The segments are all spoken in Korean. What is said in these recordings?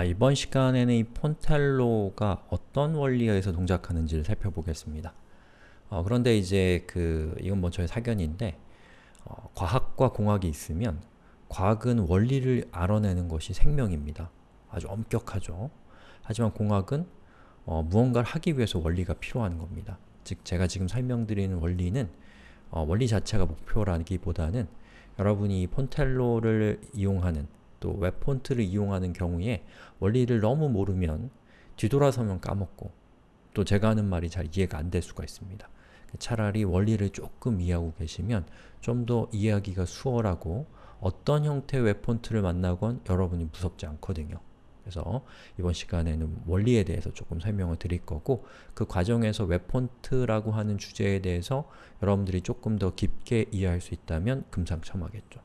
자, 이번 시간에는 이 폰텔로가 어떤 원리에 의해서 동작하는지를 살펴보겠습니다. 어, 그런데 이제 그 이건 뭐 저의 사견인데 어, 과학과 공학이 있으면 과학은 원리를 알아내는 것이 생명입니다. 아주 엄격하죠. 하지만 공학은 어, 무언가를 하기 위해서 원리가 필요한 겁니다. 즉, 제가 지금 설명드리는 원리는 어, 원리 자체가 목표라기보다는 여러분이 Fontello를 이용하는 또 web font를 이용하는 경우에 원리를 너무 모르면 뒤돌아서면 까먹고 또 제가 하는 말이 잘 이해가 안 될 수가 있습니다. 차라리 원리를 조금 이해하고 계시면 좀 더 이해하기가 수월하고 어떤 형태의 web font를 만나건 여러분이 무섭지 않거든요. 그래서 이번 시간에는 원리에 대해서 조금 설명을 드릴 거고 그 과정에서 web font라고 하는 주제에 대해서 여러분들이 조금 더 깊게 이해할 수 있다면 금상첨화겠죠.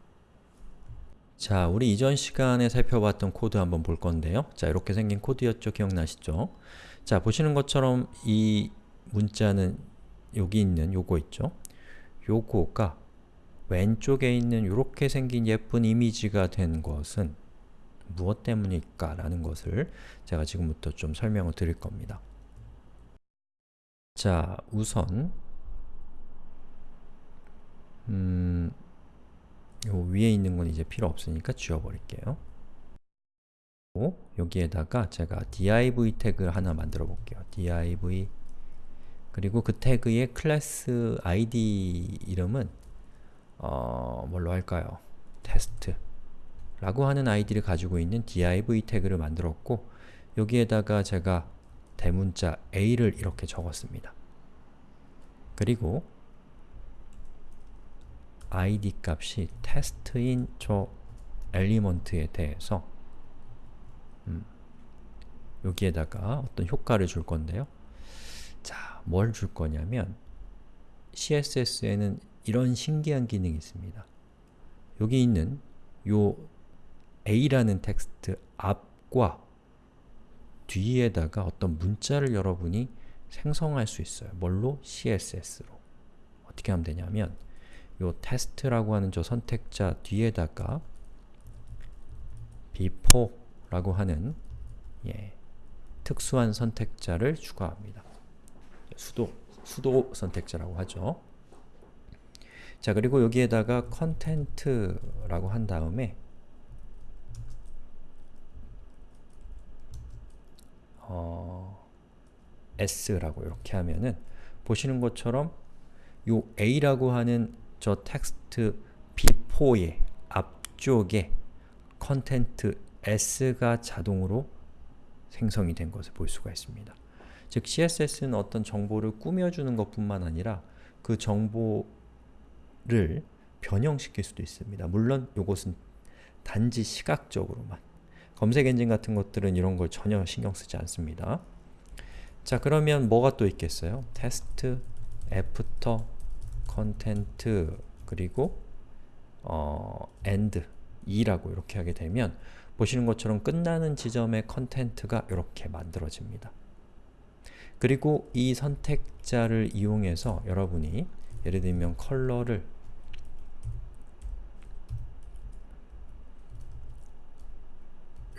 자, 우리 이전 시간에 살펴봤던 코드 한번 볼 건데요. 자, 이렇게 생긴 코드였죠? 기억나시죠? 자, 보시는 것처럼 이 문자는 여기 있는 요거 있죠? 요거가 왼쪽에 있는 이렇게 생긴 예쁜 이미지가 된 것은 무엇 때문일까? 라는 것을 제가 지금부터 좀 설명을 드릴 겁니다. 자, 우선 음, 요 위에 있는 건 이제 필요 없으니까 지워버릴게요. 여기에다가 제가 div 태그를 하나 만들어 볼게요. div 그리고 그 태그의 클래스 id 이름은 어, 뭘로 할까요? 테스트 라고 하는 아이디를 가지고 있는 div 태그를 만들었고 여기에다가 제가 대문자 a를 이렇게 적었습니다. 그리고 id 값이 테스트인 저 엘리먼트에 대해서 음, 여기에다가 어떤 효과를 줄 건데요. 자, 뭘 줄 거냐면 CSS에는 이런 신기한 기능이 있습니다. 여기 있는 요 a라는 텍스트 앞과 뒤에다가 어떤 문자를 여러분이 생성할 수 있어요. 뭘로? CSS로. 어떻게 하면 되냐면 요 테스트라고 하는 저 선택자 뒤에다가 before라고 하는 예, 특수한 선택자를 추가합니다. 수도, 수도 선택자라고 하죠. 자, 그리고 여기에다가 content라고 한 다음에 어, s라고 이렇게 하면은 보시는 것처럼 요 a라고 하는 저 텍스트 b4의 앞쪽에 content s가 자동으로 생성이 된 것을 볼 수가 있습니다. 즉 CSS는 어떤 정보를 꾸며주는 것뿐만 아니라 그 정보를 변형시킬 수도 있습니다. 물론 이것은 단지 시각적으로만 검색 엔진 같은 것들은 이런 걸 전혀 신경 쓰지 않습니다. 자 그러면 뭐가 또 있겠어요? test after content 그리고 어, end 2라고 이렇게 하게 되면 보시는 것처럼 끝나는 지점의 content가 이렇게 만들어집니다. 그리고 이 선택자를 이용해서 여러분이 예를 들면 컬러를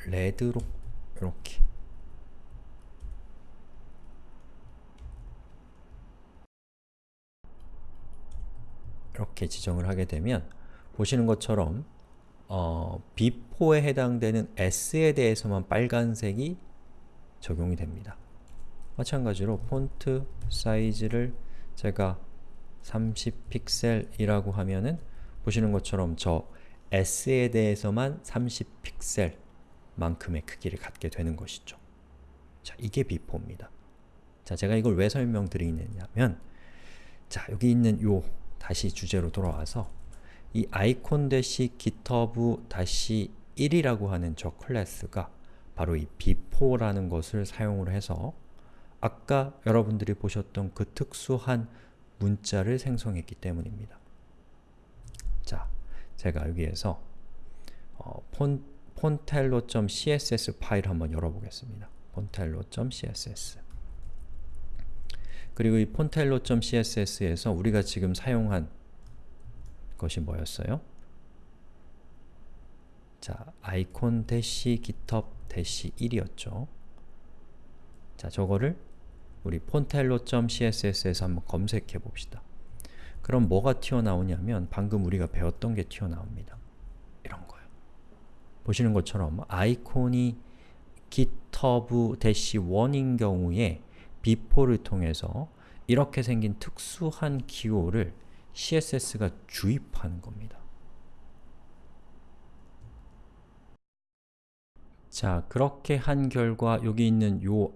레드로 이렇게 이렇게 지정을 하게 되면 보시는 것처럼 어, B4에 해당되는 S에 대해서만 빨간색이 적용이 됩니다. 마찬가지로 폰트 사이즈를 제가 30픽셀이라고 하면은 보시는 것처럼 저 S에 대해서만 30픽셀 만큼의 크기를 갖게 되는 것이죠. 자, 이게 B4입니다. 자, 제가 이걸 왜 설명드리느냐면 자, 여기 있는 요 다시 주제로 돌아와서 이 아이콘 대시 github 다시 1이라고 하는 저 클래스가 바로 이 b4라는 것을 사용을 해서 아까 여러분들이 보셨던 그 특수한 문자를 생성했기 때문입니다. 자, 제가 여기에서 어, 폰, 폰텔로.css 파일 한번 열어보겠습니다. 폰텔로.css 그리고 이 폰텔로.css에서 우리가 지금 사용한 것이 뭐였어요? 자, icon 대시 github 대시 1이었죠. 자, 저거를 우리 폰텔로.css에서 한번 검색해 봅시다. 그럼 뭐가 튀어나오냐면 방금 우리가 배웠던 게 튀어나옵니다. 이런 거요. 보시는 것처럼 아이콘이 github-1인 경우에 비포를 통해서 이렇게 생긴 특수한 기호를 CSS가 주입하는 겁니다. 자, 그렇게 한 결과 여기 있는 요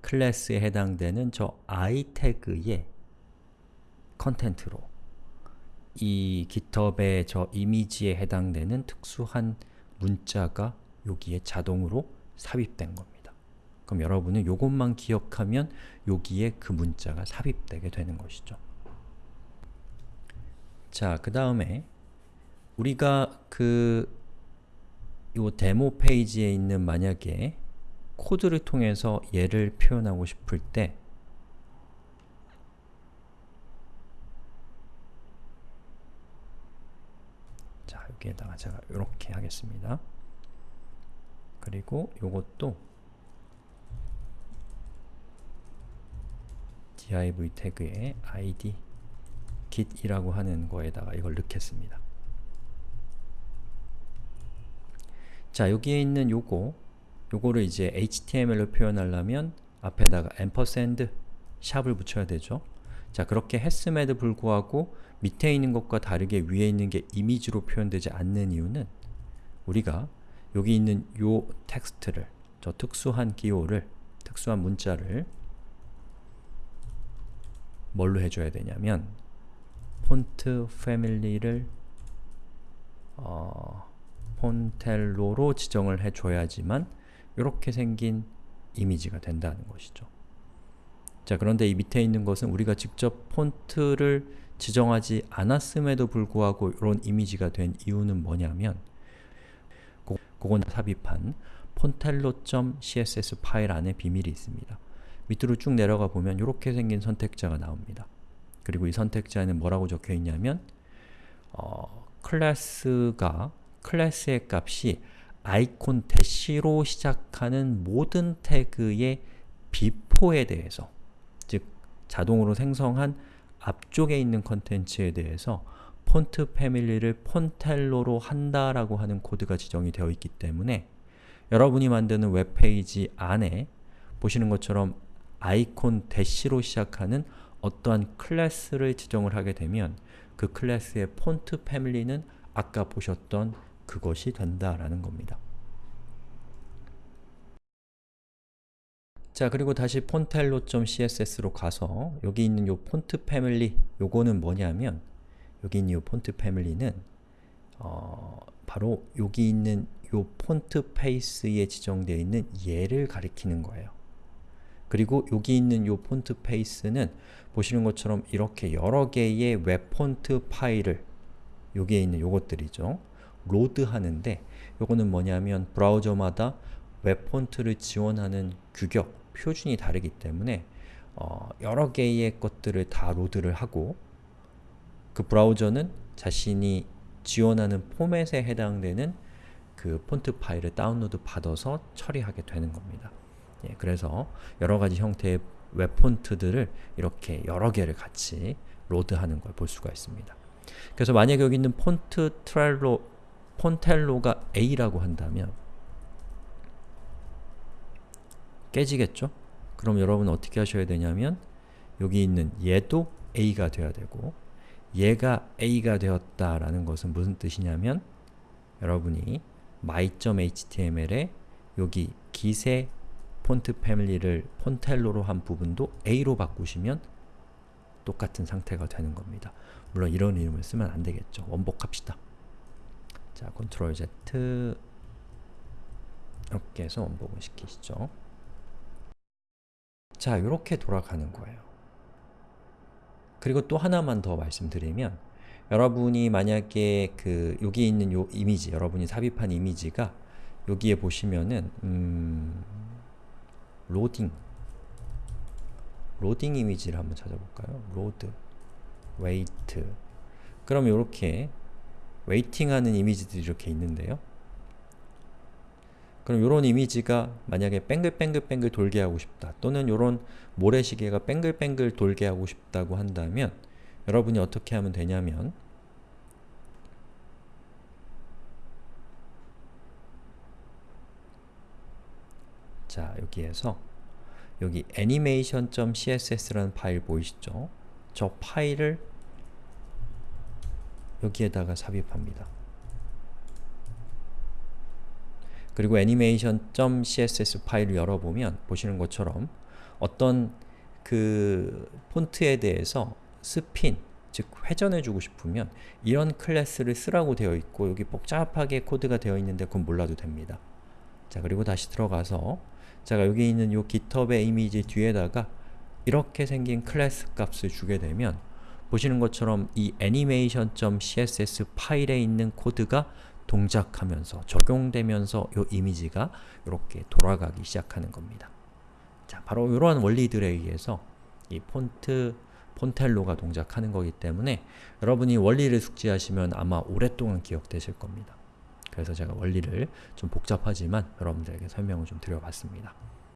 클래스에 해당되는 저 i 태그의 컨텐트로 이 GitHub의 저 이미지에 해당되는 특수한 문자가 여기에 자동으로 삽입된 겁니다. 그럼 여러분은 요것만 기억하면 여기에 그 문자가 삽입되게 되는 것이죠. 자, 그 다음에 우리가 그요 데모 페이지에 있는 만약에 코드를 통해서 얘를 표현하고 싶을 때 자, 여기에다가 제가 이렇게 하겠습니다. 그리고 요것도 div 태그에 id git이라고 하는 거에다가 이걸 넣겠습니다. 자, 여기에 있는 요거 요거를 이제 HTML로 표현하려면 앞에다가 앰퍼샌드 샵을 붙여야 되죠. 자, 그렇게 했음에도 불구하고 밑에 있는 것과 다르게 위에 있는 게 이미지로 표현되지 않는 이유는 우리가 여기 있는 요 텍스트를, 저 특수한 기호를, 특수한 문자를 뭘로 해줘야 되냐면 폰트 패밀리를 어, 폰텔로로 지정을 해줘야지만 이렇게 생긴 이미지가 된다는 것이죠. 자 그런데 이 밑에 있는 것은 우리가 직접 폰트를 지정하지 않았음에도 불구하고 이런 이미지가 된 이유는 뭐냐면 그건 삽입한 폰텔로.css 파일 안에 비밀이 있습니다. 밑으로 쭉 내려가 보면 이렇게 생긴 선택자가 나옵니다. 그리고 이 선택자에는 뭐라고 적혀 있냐면 어, 클래스가 클래스의 값이 icon dash로 시작하는 모든 태그의 비포에 대해서 즉 자동으로 생성한 앞쪽에 있는 컨텐츠에 대해서 font family를 Fontello로 한다라고 하는 코드가 지정이 되어 있기 때문에 여러분이 만드는 웹페이지 안에 보시는 것처럼 icon dash로 시작하는 어떠한 클래스를 지정을 하게 되면 그 클래스의 font family는 아까 보셨던 그것이 된다라는 겁니다. 자 그리고 다시 Fontello.css로 가서 여기 있는 요 font family 요거는 뭐냐면 여기 있는 요 font family는 어, 바로 여기 있는 요 font face에 지정되어 있는 얘를 가리키는 거예요. 그리고 여기 있는 요 font face는 보시는 것처럼 이렇게 여러 개의 웹 폰트 파일을 여기에 있는 요것들이죠. load하는데 요거는 뭐냐면 브라우저마다 웹 폰트를 지원하는 규격, 표준이 다르기 때문에 어, 여러 개의 것들을 다 load를 하고 그 브라우저는 자신이 지원하는 포맷에 해당되는 그 폰트 파일을 다운로드 받아서 처리하게 되는 겁니다. 예, 그래서 여러 가지 형태의 웹 폰트들을 이렇게 여러 개를 같이 load하는 걸 볼 수가 있습니다. 그래서 만약에 여기 있는 폰트 트렐로, Fontello가 A라고 한다면 깨지겠죠? 그럼 여러분 어떻게 하셔야 되냐면 여기 있는 얘도 A가 되어야 되고 얘가 A가 되었다라는 것은 무슨 뜻이냐면 여러분이 my.html에 여기 기세 폰트 패밀리를 폰텔로로 한 부분도 A로 바꾸시면 똑같은 상태가 되는 겁니다. 물론 이런 이름을 쓰면 안 되겠죠. 원복합시다. 자, 컨트롤 Z 이렇게 해서 원복을 시키시죠. 자, 이렇게 돌아가는 거예요. 그리고 또 하나만 더 말씀드리면 여러분이 만약에 그 여기 있는 요 이미지, 여러분이 삽입한 이미지가 여기에 보시면은 음, 로딩 로딩 이미지를 한번 찾아볼까요? load wait 그럼 이렇게 waiting하는 이미지들이 이렇게 있는데요. 그럼 이런 이미지가 만약에 뱅글뱅글뱅글 돌게 하고 싶다 또는 이런 모래시계가 뱅글뱅글 돌게 하고 싶다고 한다면 여러분이 어떻게 하면 되냐면 자 여기에서 여기 animation.css라는 파일 보이시죠? 저 파일을 여기에다가 삽입합니다. 그리고 animation.css 파일을 열어보면 보시는 것처럼 어떤 그 폰트에 대해서 스핀, 즉 회전해주고 싶으면 이런 클래스를 쓰라고 되어 있고 여기 복잡하게 코드가 되어 있는데 그건 몰라도 됩니다. 자 그리고 다시 들어가서 제가 여기 있는 요 GitHub의 이미지 뒤에다가 이렇게 생긴 클래스 값을 주게 되면 보시는 것처럼 이 animation.css 파일에 있는 코드가 동작하면서 적용되면서 이 이미지가 이렇게 돌아가기 시작하는 겁니다. 자, 바로 이러한 원리들에 의해서 이 폰트, 폰텔로가 동작하는 거기 때문에 여러분이 원리를 숙지하시면 아마 오랫동안 기억되실 겁니다. 그래서 제가 원리를 좀 복잡하지만 여러분들에게 설명을 좀 드려봤습니다.